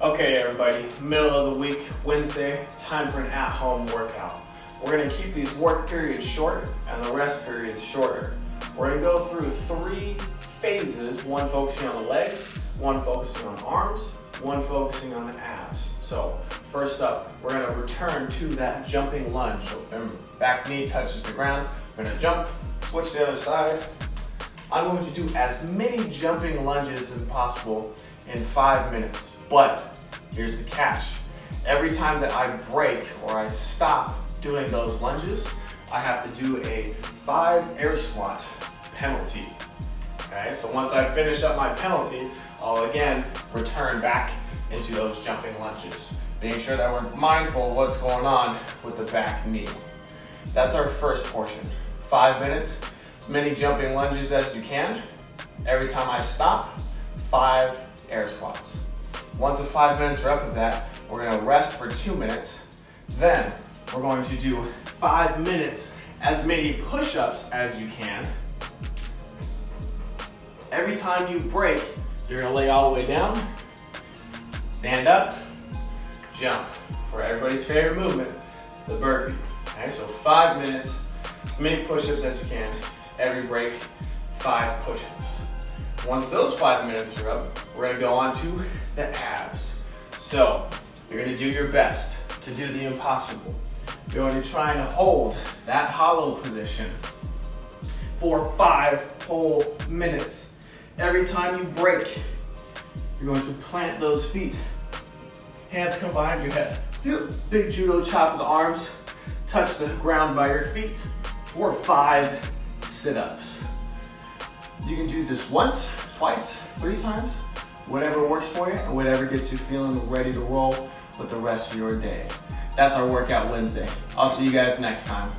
Okay everybody, middle of the week, Wednesday, time for an at-home workout. We're gonna keep these work periods short and the rest periods shorter. We're gonna go through three phases, one focusing on the legs, one focusing on arms, one focusing on the abs. So first up, we're gonna return to that jumping lunge. So remember, back knee touches the ground. We're gonna jump, switch the other side. I'm going to do as many jumping lunges as possible in five minutes. But here's the catch. Every time that I break or I stop doing those lunges, I have to do a five air squat penalty. Okay, so once I finish up my penalty, I'll again return back into those jumping lunges. Being sure that we're mindful of what's going on with the back knee. That's our first portion. Five minutes, as many jumping lunges as you can. Every time I stop, five air squats. Once the five minutes are up of that, we're gonna rest for two minutes. Then we're going to do five minutes, as many push-ups as you can. Every time you break, you're gonna lay all the way down, stand up, jump. For everybody's favorite movement, the burpee. Okay, so five minutes, as many push-ups as you can. Every break, five push-ups. Once those five minutes are up, we're gonna go on to the abs. So, you're gonna do your best to do the impossible. You're to try and hold that hollow position for five whole minutes. Every time you break, you're going to plant those feet. Hands come behind your head. Big judo chop of the arms. Touch the ground by your feet for five sit-ups. You can do this once, twice, three times, whatever works for you and whatever gets you feeling ready to roll with the rest of your day. That's our workout Wednesday. I'll see you guys next time.